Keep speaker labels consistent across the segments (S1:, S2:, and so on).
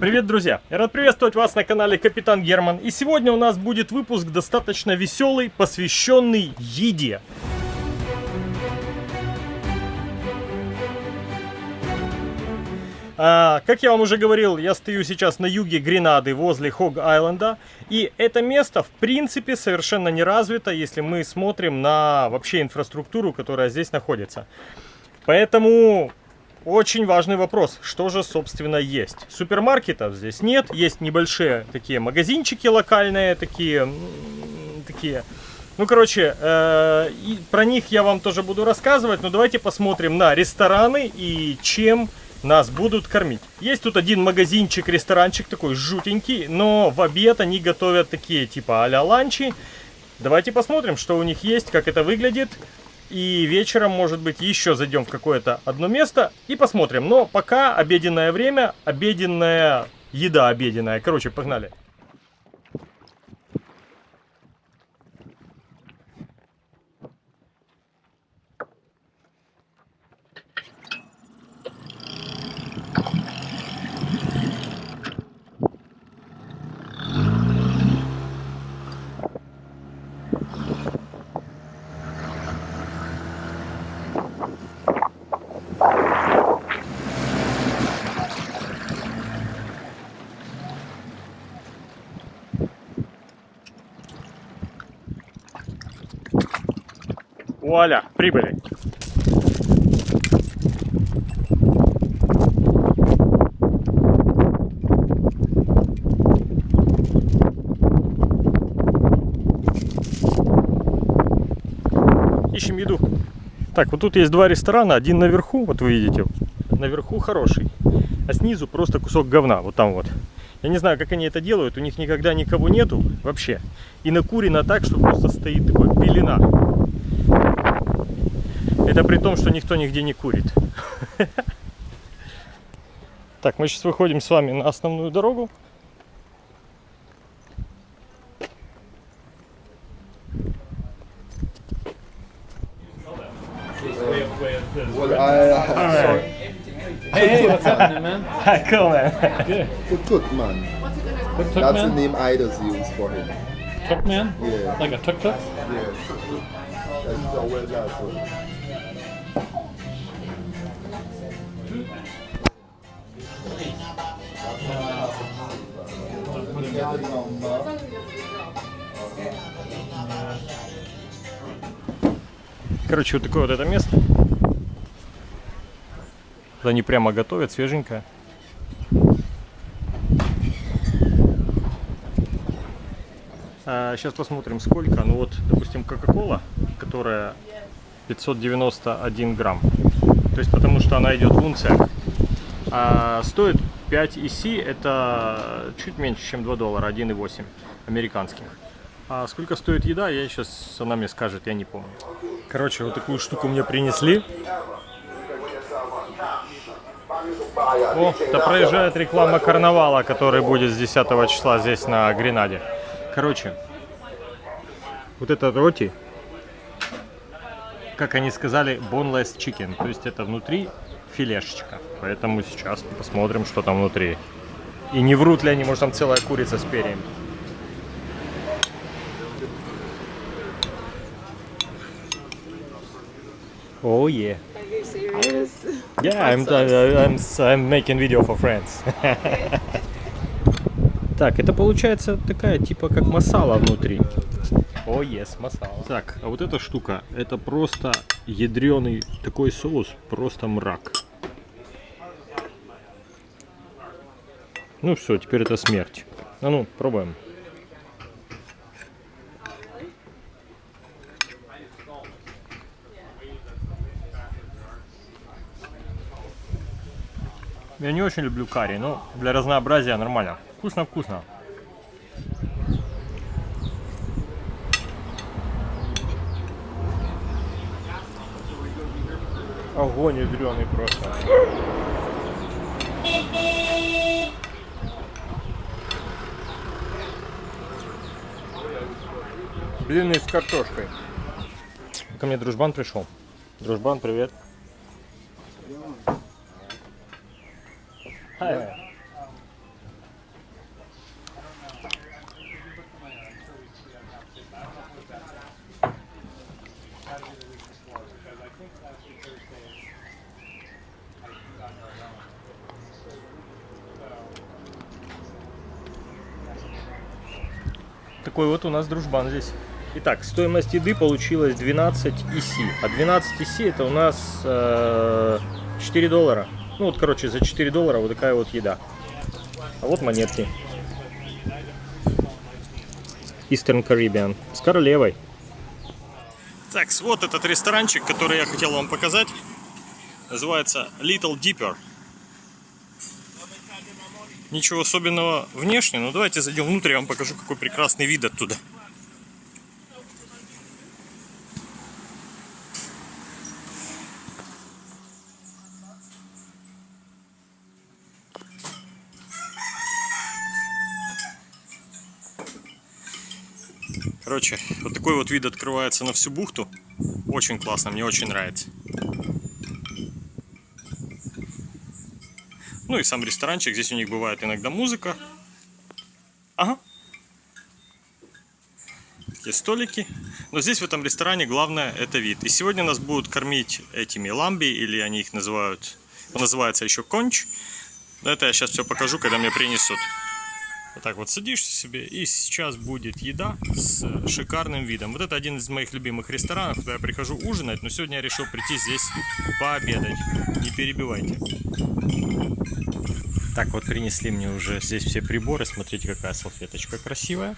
S1: Привет, друзья! Я рад приветствовать вас на канале Капитан Герман. И сегодня у нас будет выпуск достаточно веселый, посвященный еде. А, как я вам уже говорил, я стою сейчас на юге Гренады, возле Хог-Айленда. И это место, в принципе, совершенно не развито, если мы смотрим на вообще инфраструктуру, которая здесь находится. Поэтому очень важный вопрос, что же собственно есть. Супермаркетов здесь нет, есть небольшие такие магазинчики локальные, такие, такие ну, короче, э, про них я вам тоже буду рассказывать, но давайте посмотрим на рестораны и чем нас будут кормить. Есть тут один магазинчик, ресторанчик такой жутенький, но в обед они готовят такие типа а-ля ланчи. Давайте посмотрим, что у них есть, как это выглядит. И вечером, может быть, еще зайдем в какое-то одно место и посмотрим. Но пока обеденное время, обеденная еда обеденная. Короче, погнали. Вуаля, прибыли. Ищем еду. Так, вот тут есть два ресторана. Один наверху, вот вы видите. Наверху хороший. А снизу просто кусок говна. Вот там вот. Я не знаю, как они это делают. У них никогда никого нету вообще. И накурено так, что просто стоит такой пелена. Это при том, что никто нигде не курит. Так, мы сейчас выходим с вами на основную дорогу.
S2: Well, I, uh, sorry.
S3: Hey, hey, what's happening, man?
S1: Hi, cool
S2: That's the name Ida's used for him. Yeah.
S3: Like a tuk tuk?
S2: Yeah. That's how well
S1: Короче, вот такое вот это место. Они прямо готовят, свеженькое. А, сейчас посмотрим сколько. Ну вот, допустим, Кока-Кола, которая 591 грамм. То есть потому что она идет в унциях. А стоит 5 EC, это чуть меньше, чем 2 доллара, 1,8 американских. А сколько стоит еда, я сейчас, она мне скажет, я не помню. Короче, вот такую штуку мне принесли. О, это проезжает реклама карнавала, который будет с 10 числа здесь на Гренаде. Короче, вот это роти, как они сказали, boneless chicken. То есть это внутри филешечка. Поэтому сейчас посмотрим, что там внутри. И не врут ли они, может там целая курица с перьями. Oh yeah.
S4: Are you serious?
S1: Yeah, I'm, I'm, I'm making video for friends. Так, это получается такая, типа, как масала внутри. О, oh, yes, масала. Так, а вот эта штука, это просто ядреный такой соус, просто мрак. Ну все, теперь это смерть. А ну, пробуем. Я не очень люблю карри, но для разнообразия нормально. Вкусно-вкусно. Огонь ядреный просто. Блины с картошкой. Ко мне дружбан пришел. Дружбан, привет. Hi. Такой вот у нас дружбан здесь. Итак, стоимость еды получилась 12 ИСИ. А 12 ИСИ это у нас э, 4 доллара. Ну вот, короче, за 4 доллара вот такая вот еда. А вот монетки. Eastern Caribbean. С королевой. Так, вот этот ресторанчик, который я хотел вам показать. Называется Little Dipper. Ничего особенного внешне, но давайте зайдем внутрь, я вам покажу, какой прекрасный вид оттуда. Короче, вот такой вот вид открывается на всю бухту. Очень классно, мне очень нравится. Ну и сам ресторанчик, здесь у них бывает иногда музыка. Ага. Такие столики. Но здесь в этом ресторане главное это вид. И сегодня нас будут кормить этими ламби, или они их называют, называется еще конч. Но это я сейчас все покажу, когда мне принесут. Вот так вот садишься себе, и сейчас будет еда с шикарным видом. Вот это один из моих любимых ресторанов, куда я прихожу ужинать, но сегодня я решил прийти здесь пообедать. Не перебивайте. Так вот принесли мне уже здесь все приборы. Смотрите, какая салфеточка красивая.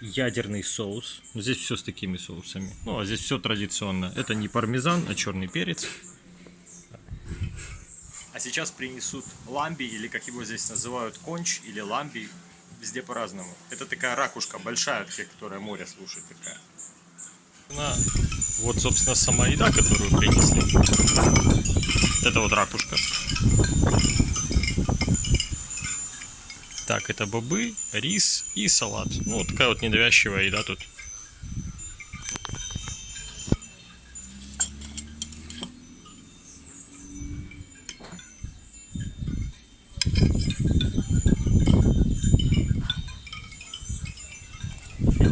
S1: Ядерный соус. Здесь все с такими соусами. Ну, а здесь все традиционно. Это не пармезан, а черный перец. Сейчас принесут ламби, или как его здесь называют, конч или ламби, везде по-разному. Это такая ракушка большая, такая, которая море слушает такая. На, вот, собственно, сама еда, которую принесли. Это вот ракушка. Так, это бобы, рис и салат. Ну, вот такая вот недовязчивая еда тут.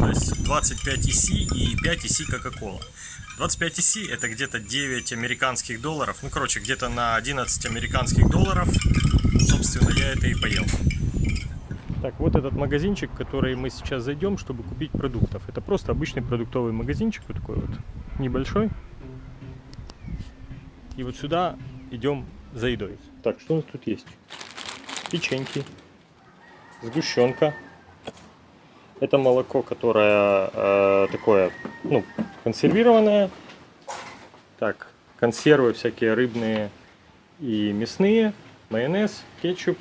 S1: То есть 25 EC и 5 EC Coca-Cola. 25 EC это где-то 9 американских долларов. Ну, короче, где-то на 11 американских долларов. Собственно, я это и поел. Так, вот этот магазинчик, в который мы сейчас зайдем, чтобы купить продуктов. Это просто обычный продуктовый магазинчик, вот такой вот небольшой. И вот сюда идем за едой. Так, что у нас тут есть? Печеньки, сгущенка. Это молоко, которое э, такое, ну, консервированное. Так, консервы всякие рыбные и мясные, майонез, кетчуп.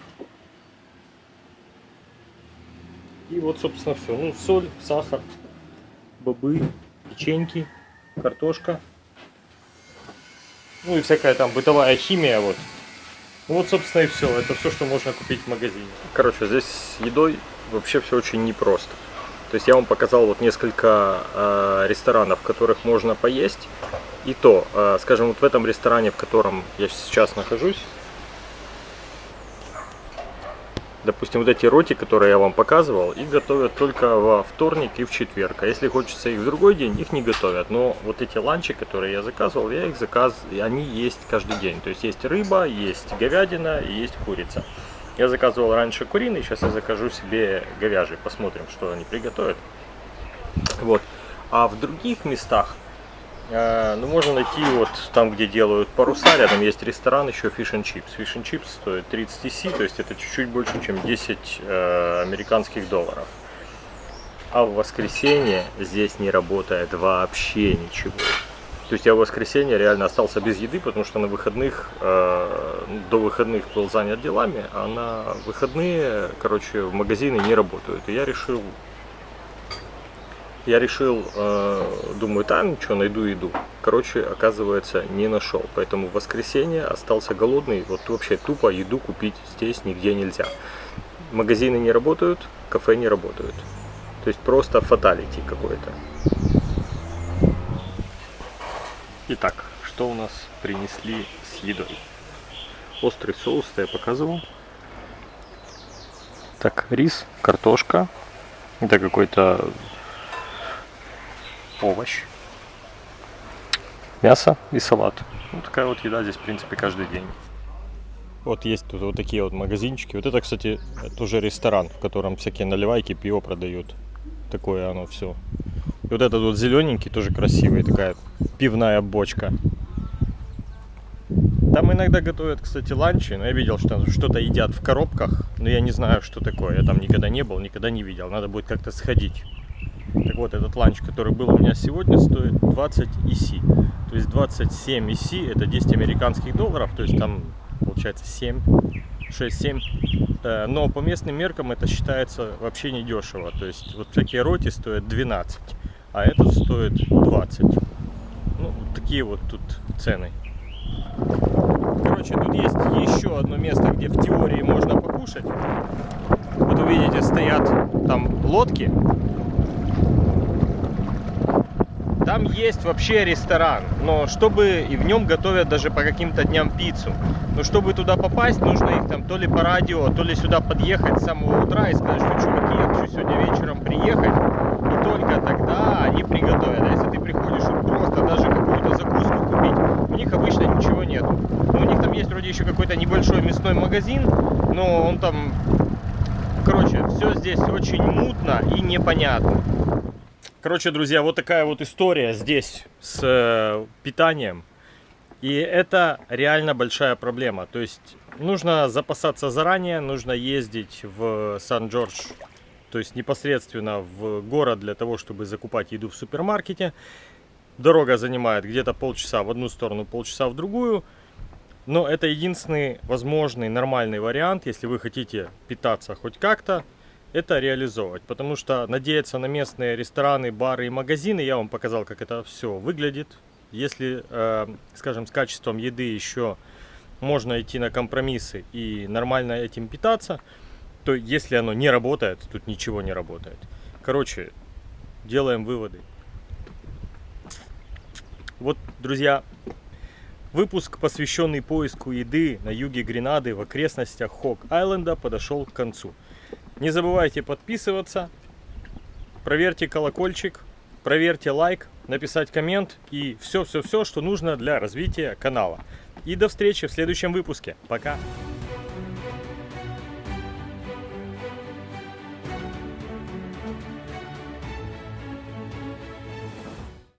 S1: И вот, собственно, все. Ну, соль, сахар, бобы, печеньки, картошка. Ну и всякая там бытовая химия, вот. Ну вот, собственно, и все. Это все, что можно купить в магазине. Короче, здесь с едой вообще все очень непросто. То есть я вам показал вот несколько э, ресторанов, в которых можно поесть. И то, э, скажем, вот в этом ресторане, в котором я сейчас нахожусь, допустим, вот эти роти, которые я вам показывал, их готовят только во вторник и в четверг. А если хочется их в другой день, их не готовят. Но вот эти ланчи, которые я заказывал, я их заказ, они есть каждый день. То есть есть рыба, есть говядина есть курица. Я заказывал раньше куриный, сейчас я закажу себе говяжий. Посмотрим, что они приготовят. Вот. А в других местах, э, ну, можно найти вот там, где делают паруса, рядом есть ресторан еще Fish and Chips. Fish and Chips стоит 30 TC, то есть это чуть-чуть больше, чем 10 э, американских долларов. А в воскресенье здесь не работает вообще ничего. То есть я в воскресенье реально остался без еды, потому что на выходных, э, до выходных был занят делами, а на выходные, короче, в магазины не работают. И я решил, я решил, э, думаю, там что, найду еду. Короче, оказывается, не нашел. Поэтому в воскресенье остался голодный. Вот вообще тупо еду купить здесь нигде нельзя. Магазины не работают, кафе не работают. То есть просто фаталити какой-то. Итак, что у нас принесли с едой? Острый соус, я показывал. Так, рис, картошка. Это какой-то овощ. Мясо и салат. Вот такая вот еда здесь, в принципе, каждый день. Вот есть тут вот такие вот магазинчики. Вот это, кстати, тоже ресторан, в котором всякие наливайки, пиво продают. Такое оно все. И вот этот вот зелененький тоже красивый, такая пивная бочка. Там иногда готовят, кстати, ланчи, но я видел, что что-то едят в коробках, но я не знаю, что такое. Я там никогда не был, никогда не видел. Надо будет как-то сходить. Так вот, этот ланч, который был у меня сегодня, стоит 20 ИСИ. То есть 27 ИСИ это 10 американских долларов, то есть там получается 7, 6-7. Э, Но по местным меркам это считается вообще не дешево. То есть вот всякие роти стоят 12, а этот стоит 20. Ну, такие вот тут цены. Короче, тут есть еще одно место, где в теории можно покушать. Вот увидите, стоят там лодки. Там есть вообще ресторан, но чтобы и в нем готовят даже по каким-то дням пиццу. Но чтобы туда попасть, нужно их там то ли по радио, то ли сюда подъехать с самого утра и сказать, что чуваки, я хочу сегодня вечером приехать. И только тогда они приготовят. А если ты приходишь просто даже какую-то закуску купить, у них обычно ничего нет. Но у них там есть вроде еще какой-то небольшой мясной магазин, но он там... Короче, все здесь очень мутно и непонятно. Короче, друзья, вот такая вот история здесь с э, питанием. И это реально большая проблема. То есть нужно запасаться заранее, нужно ездить в Сан-Джордж, то есть непосредственно в город для того, чтобы закупать еду в супермаркете. Дорога занимает где-то полчаса в одну сторону, полчаса в другую. Но это единственный возможный нормальный вариант, если вы хотите питаться хоть как-то, это реализовывать. Потому что надеяться на местные рестораны, бары и магазины, я вам показал, как это все выглядит. Если, э, скажем, с качеством еды еще можно идти на компромиссы и нормально этим питаться, то если оно не работает, тут ничего не работает. Короче, делаем выводы. Вот, друзья, выпуск, посвященный поиску еды на юге Гренады в окрестностях Хок-Айленда, подошел к концу. Не забывайте подписываться, проверьте колокольчик, проверьте лайк, написать коммент и все-все-все, что нужно для развития канала. И до встречи в следующем выпуске. Пока!